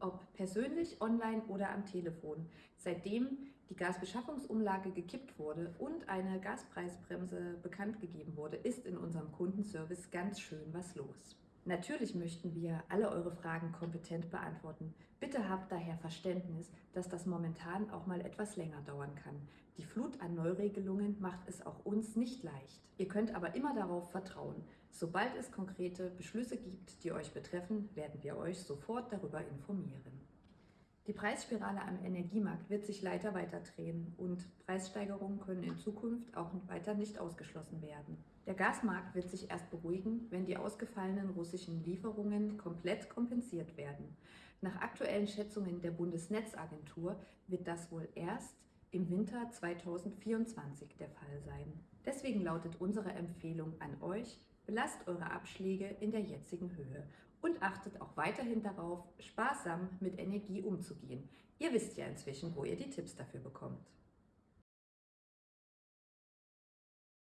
ob persönlich, online oder am Telefon. Seitdem die Gasbeschaffungsumlage gekippt wurde und eine Gaspreisbremse bekannt gegeben wurde, ist in unserem Kundenservice ganz schön was los. Natürlich möchten wir alle eure Fragen kompetent beantworten. Bitte habt daher Verständnis, dass das momentan auch mal etwas länger dauern kann. Die Flut an Neuregelungen macht es auch uns nicht leicht. Ihr könnt aber immer darauf vertrauen. Sobald es konkrete Beschlüsse gibt, die euch betreffen, werden wir euch sofort darüber informieren. Die Preisspirale am Energiemarkt wird sich leider weiter drehen und Preissteigerungen können in Zukunft auch weiter nicht ausgeschlossen werden. Der Gasmarkt wird sich erst beruhigen, wenn die ausgefallenen russischen Lieferungen komplett kompensiert werden. Nach aktuellen Schätzungen der Bundesnetzagentur wird das wohl erst im Winter 2024 der Fall sein. Deswegen lautet unsere Empfehlung an euch, Belasst eure Abschläge in der jetzigen Höhe und achtet auch weiterhin darauf, sparsam mit Energie umzugehen. Ihr wisst ja inzwischen, wo ihr die Tipps dafür bekommt.